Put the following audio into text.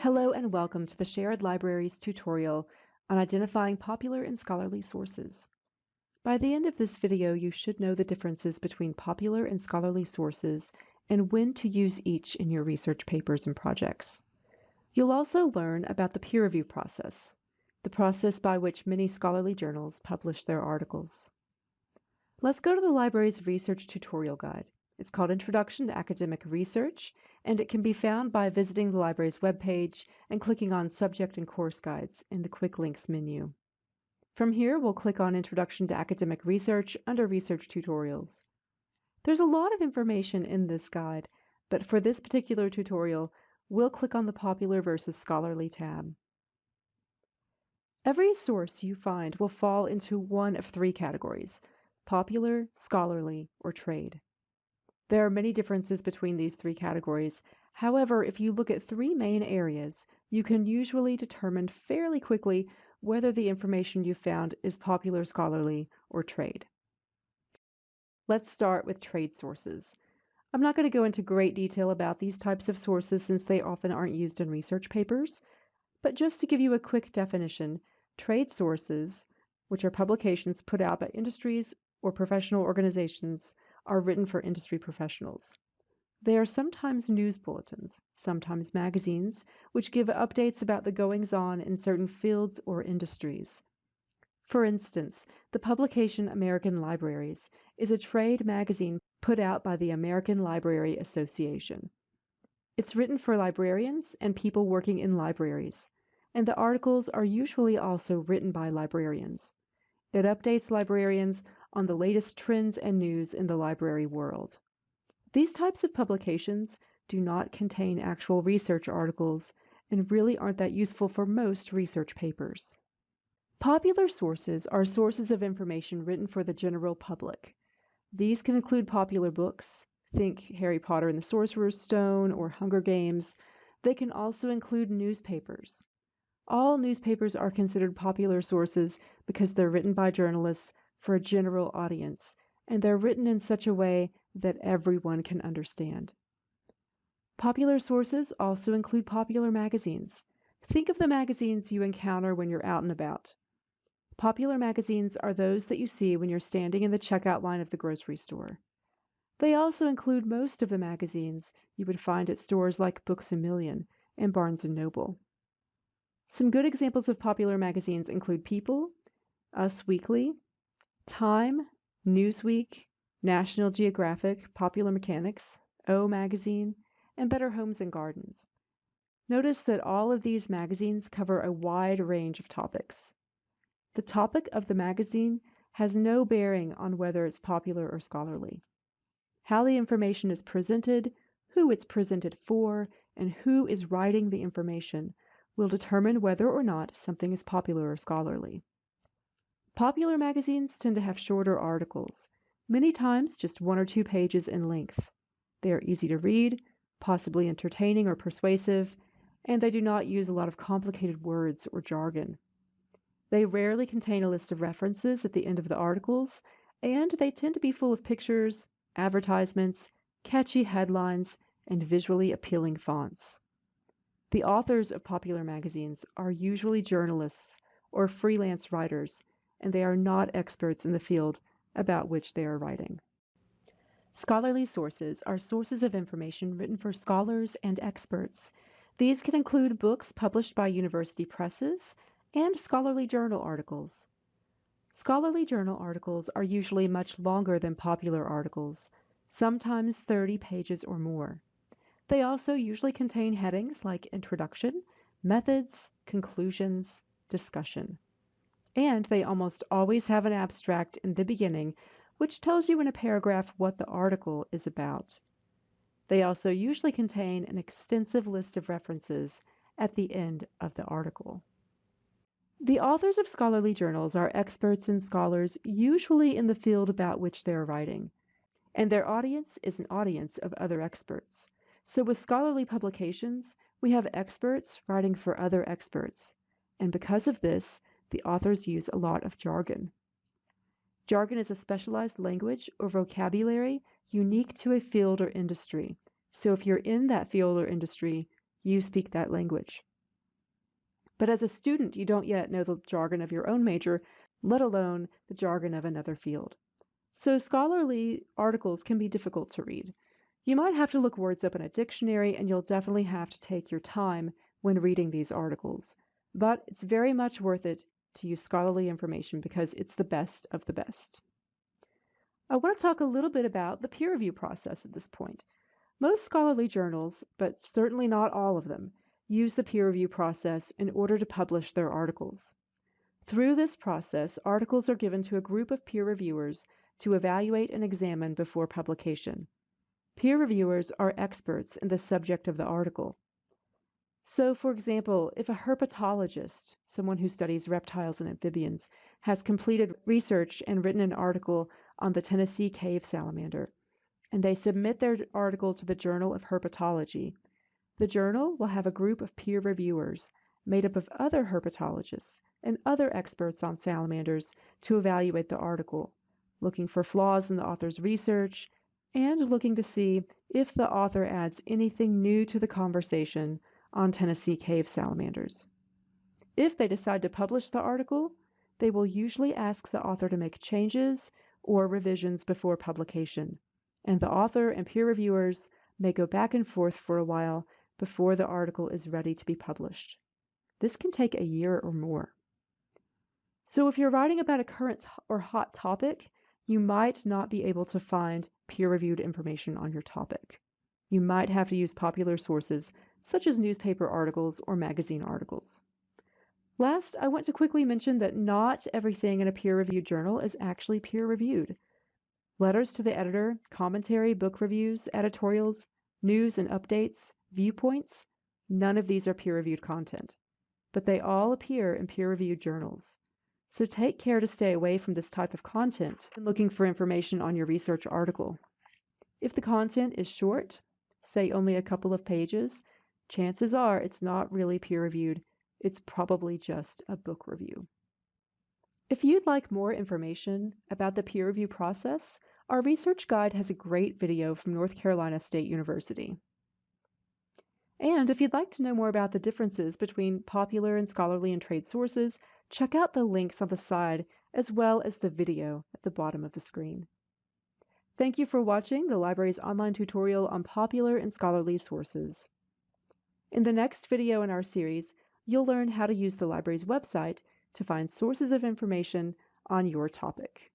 Hello and welcome to the Shared Libraries tutorial on identifying popular and scholarly sources. By the end of this video, you should know the differences between popular and scholarly sources and when to use each in your research papers and projects. You'll also learn about the peer review process, the process by which many scholarly journals publish their articles. Let's go to the library's research tutorial guide. It's called Introduction to Academic Research, and it can be found by visiting the library's webpage and clicking on Subject and Course Guides in the Quick Links menu. From here, we'll click on Introduction to Academic Research under Research Tutorials. There's a lot of information in this guide, but for this particular tutorial, we'll click on the Popular versus Scholarly tab. Every source you find will fall into one of three categories, popular, scholarly, or trade. There are many differences between these three categories. However, if you look at three main areas, you can usually determine fairly quickly whether the information you found is popular scholarly or trade. Let's start with trade sources. I'm not going to go into great detail about these types of sources since they often aren't used in research papers, but just to give you a quick definition, trade sources, which are publications put out by industries or professional organizations, are written for industry professionals. They are sometimes news bulletins, sometimes magazines, which give updates about the goings on in certain fields or industries. For instance, the publication American Libraries is a trade magazine put out by the American Library Association. It's written for librarians and people working in libraries, and the articles are usually also written by librarians. It updates librarians on the latest trends and news in the library world. These types of publications do not contain actual research articles and really aren't that useful for most research papers. Popular sources are sources of information written for the general public. These can include popular books, think Harry Potter and the Sorcerer's Stone or Hunger Games. They can also include newspapers. All newspapers are considered popular sources because they're written by journalists for a general audience, and they're written in such a way that everyone can understand. Popular sources also include popular magazines. Think of the magazines you encounter when you're out and about. Popular magazines are those that you see when you're standing in the checkout line of the grocery store. They also include most of the magazines you would find at stores like Books A Million and Barnes & Noble. Some good examples of popular magazines include People, Us Weekly, Time, Newsweek, National Geographic, Popular Mechanics, O Magazine, and Better Homes and Gardens. Notice that all of these magazines cover a wide range of topics. The topic of the magazine has no bearing on whether it's popular or scholarly. How the information is presented, who it's presented for, and who is writing the information will determine whether or not something is popular or scholarly. Popular magazines tend to have shorter articles, many times just one or two pages in length. They are easy to read, possibly entertaining or persuasive, and they do not use a lot of complicated words or jargon. They rarely contain a list of references at the end of the articles, and they tend to be full of pictures, advertisements, catchy headlines, and visually appealing fonts. The authors of popular magazines are usually journalists or freelance writers, and they are not experts in the field about which they are writing. Scholarly sources are sources of information written for scholars and experts. These can include books published by university presses and scholarly journal articles. Scholarly journal articles are usually much longer than popular articles, sometimes 30 pages or more. They also usually contain headings like Introduction, Methods, Conclusions, Discussion. And they almost always have an abstract in the beginning, which tells you in a paragraph what the article is about. They also usually contain an extensive list of references at the end of the article. The authors of scholarly journals are experts and scholars usually in the field about which they are writing, and their audience is an audience of other experts. So with scholarly publications, we have experts writing for other experts. And because of this, the authors use a lot of jargon. Jargon is a specialized language or vocabulary unique to a field or industry. So if you're in that field or industry, you speak that language. But as a student, you don't yet know the jargon of your own major, let alone the jargon of another field. So scholarly articles can be difficult to read. You might have to look words up in a dictionary, and you'll definitely have to take your time when reading these articles. But it's very much worth it to use scholarly information because it's the best of the best. I want to talk a little bit about the peer review process at this point. Most scholarly journals, but certainly not all of them, use the peer review process in order to publish their articles. Through this process, articles are given to a group of peer reviewers to evaluate and examine before publication. Peer reviewers are experts in the subject of the article. So, for example, if a herpetologist, someone who studies reptiles and amphibians, has completed research and written an article on the Tennessee cave salamander, and they submit their article to the Journal of Herpetology, the journal will have a group of peer reviewers made up of other herpetologists and other experts on salamanders to evaluate the article, looking for flaws in the author's research and looking to see if the author adds anything new to the conversation on Tennessee cave salamanders. If they decide to publish the article, they will usually ask the author to make changes or revisions before publication, and the author and peer reviewers may go back and forth for a while before the article is ready to be published. This can take a year or more. So if you're writing about a current or hot topic, you might not be able to find peer-reviewed information on your topic. You might have to use popular sources such as newspaper articles or magazine articles. Last, I want to quickly mention that not everything in a peer-reviewed journal is actually peer-reviewed. Letters to the editor, commentary, book reviews, editorials, news and updates, viewpoints, none of these are peer-reviewed content, but they all appear in peer-reviewed journals. So take care to stay away from this type of content when looking for information on your research article. If the content is short, say only a couple of pages, chances are it's not really peer-reviewed. It's probably just a book review. If you'd like more information about the peer review process, our research guide has a great video from North Carolina State University. And if you'd like to know more about the differences between popular and scholarly and trade sources, check out the links on the side as well as the video at the bottom of the screen. Thank you for watching the library's online tutorial on popular and scholarly sources. In the next video in our series, you'll learn how to use the library's website to find sources of information on your topic.